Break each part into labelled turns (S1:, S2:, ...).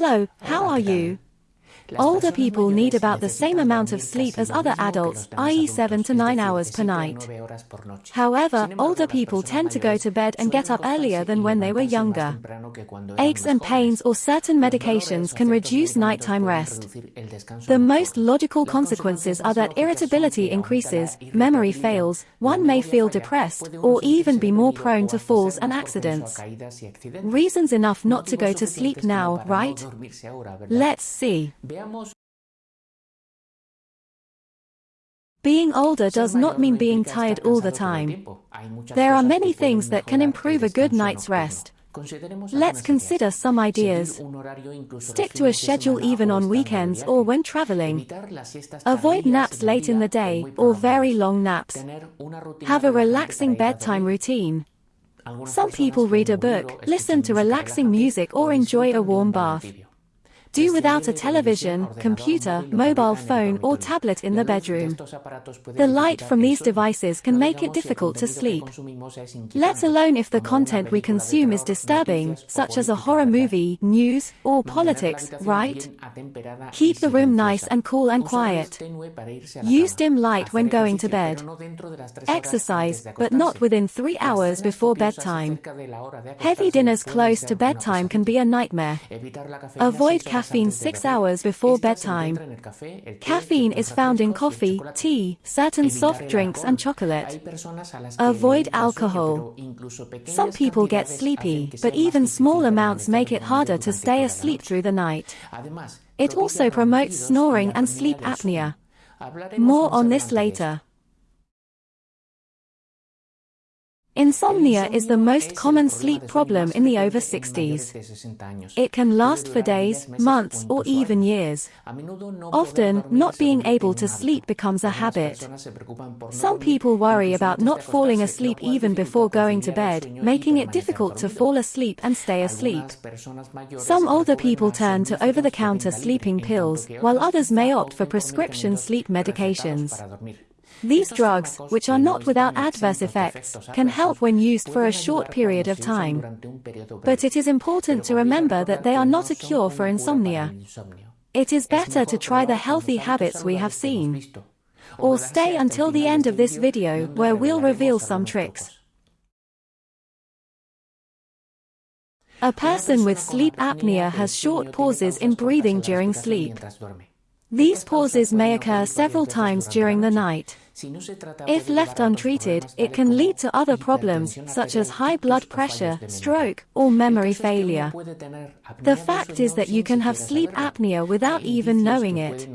S1: Hello, how are you? Older people need about the same amount of sleep as other adults, i.e. 7 to 9 hours per night. However, older people tend to go to bed and get up earlier than when they were younger. Aches and pains or certain medications can reduce nighttime rest. The most logical consequences are that irritability increases, memory fails, one may feel depressed, or even be more prone to falls and accidents. Reasons enough not to go to sleep now, right? Let's see. Being older does not mean being tired all the time. There are many things that can improve a good night's rest. Let's consider some ideas. Stick to a schedule even on weekends or when traveling. Avoid naps late in the day or very long naps. Have a relaxing bedtime routine. Some people read a book, listen to relaxing music or enjoy a warm bath. Do without a television, computer, mobile phone or tablet in the bedroom. The light from these devices can make it difficult to sleep. Let alone if the content we consume is disturbing, such as a horror movie, news, or politics, right? Keep the room nice and cool and quiet. Use dim light when going to bed. Exercise, but not within three hours before bedtime. Heavy dinners close to bedtime can be a nightmare. Avoid caffeine 6 hours before bedtime. Caffeine is found in coffee, tea, certain soft drinks and chocolate. Avoid alcohol. Some people get sleepy, but even small amounts make it harder to stay asleep through the night. It also promotes snoring and sleep apnea. More on this later. Insomnia is the most common sleep problem in the over 60s. It can last for days, months, or even years. Often, not being able to sleep becomes a habit. Some people worry about not falling asleep even before going to bed, making it difficult to fall asleep and stay asleep. Some older people turn to over-the-counter sleeping pills, while others may opt for prescription sleep medications. These drugs, which are not without adverse effects, can help when used for a short period of time. But it is important to remember that they are not a cure for insomnia. It is better to try the healthy habits we have seen. Or stay until the end of this video where we'll reveal some tricks. A person with sleep apnea has short pauses in breathing during sleep. These pauses may occur several times during the night. If left untreated, it can lead to other problems, such as high blood pressure, stroke, or memory failure. The fact is that you can have sleep apnea without even knowing it.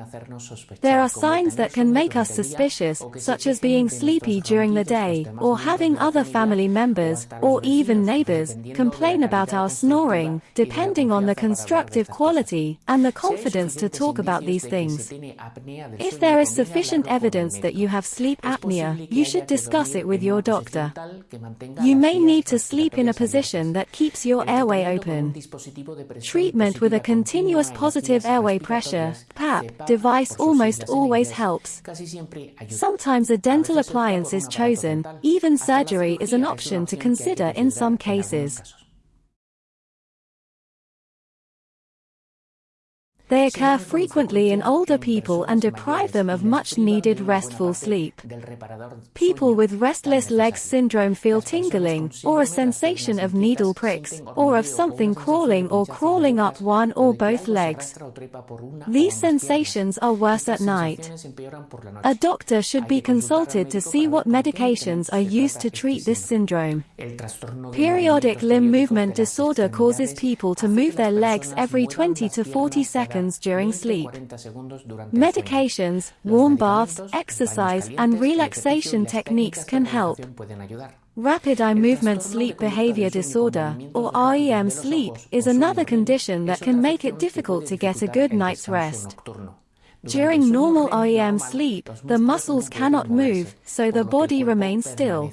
S1: There are signs that can make us suspicious, such as being sleepy during the day, or having other family members, or even neighbors, complain about our snoring, depending on the constructive quality, and the confidence to talk about these things. If there is sufficient evidence that you have sleep apnea, you should discuss it with your doctor. You may need to sleep in a position that keeps your airway open. Treatment with a continuous positive airway pressure PAP, device almost always helps. Sometimes a dental appliance is chosen, even surgery is an option to consider in some cases. They occur frequently in older people and deprive them of much needed restful sleep. People with restless legs syndrome feel tingling, or a sensation of needle pricks, or of something crawling or crawling up one or both legs. These sensations are worse at night. A doctor should be consulted to see what medications are used to treat this syndrome. Periodic limb movement disorder causes people to move their legs every 20 to 40 seconds seconds during sleep. Medications, warm baths, exercise, and relaxation techniques can help. Rapid eye movement sleep behavior disorder, or REM sleep, is another condition that can make it difficult to get a good night's rest. During normal REM sleep, the muscles cannot move, so the body remains still.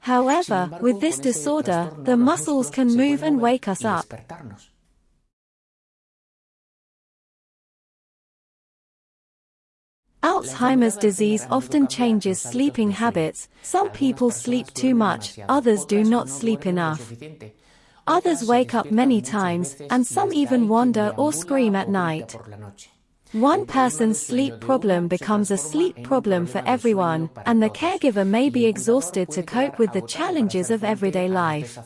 S1: However, with this disorder, the muscles can move and wake us up. Alzheimer's disease often changes sleeping habits. Some people sleep too much, others do not sleep enough. Others wake up many times, and some even wander or scream at night. One person's sleep problem becomes a sleep problem for everyone, and the caregiver may be exhausted to cope with the challenges of everyday life.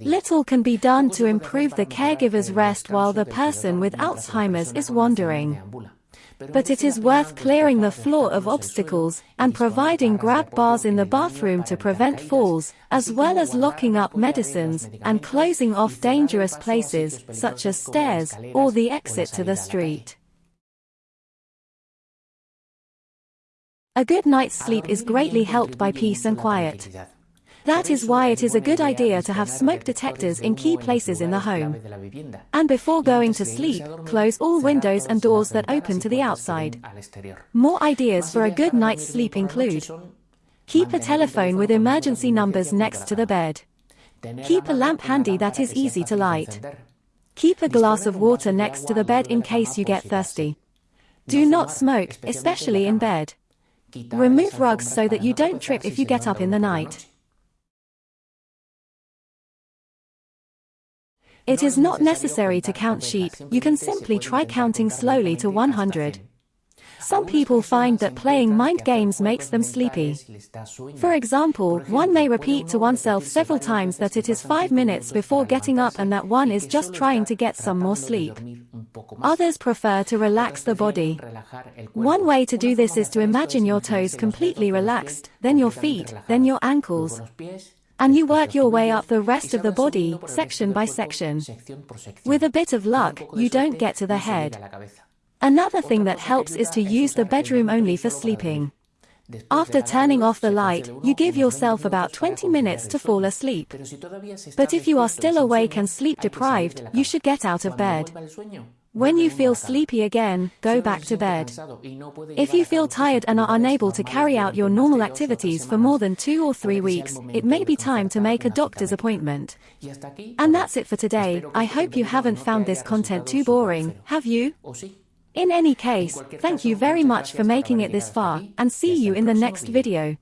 S1: Little can be done to improve the caregiver's rest while the person with Alzheimer's is wandering. But it is worth clearing the floor of obstacles, and providing grab bars in the bathroom to prevent falls, as well as locking up medicines, and closing off dangerous places, such as stairs, or the exit to the street. A good night's sleep is greatly helped by peace and quiet. That is why it is a good idea to have smoke detectors in key places in the home. And before going to sleep, close all windows and doors that open to the outside. More ideas for a good night's sleep include Keep a telephone with emergency numbers next to the bed. Keep a lamp handy that is easy to light. Keep a glass of water next to the bed in case you get thirsty. Do not smoke, especially in bed. Remove rugs so that you don't trip if you get up in the night. It is not necessary to count sheep, you can simply try counting slowly to 100. Some people find that playing mind games makes them sleepy. For example, one may repeat to oneself several times that it is five minutes before getting up and that one is just trying to get some more sleep. Others prefer to relax the body. One way to do this is to imagine your toes completely relaxed, then your feet, then your ankles, and you work your way up the rest of the body, section by section. With a bit of luck, you don't get to the head. Another thing that helps is to use the bedroom only for sleeping. After turning off the light, you give yourself about 20 minutes to fall asleep. But if you are still awake and sleep deprived, you should get out of bed. When you feel sleepy again, go back to bed. If you feel tired and are unable to carry out your normal activities for more than two or three weeks, it may be time to make a doctor's appointment. And that's it for today, I hope you haven't found this content too boring, have you? In any case, thank you very much for making it this far, and see you in the next video.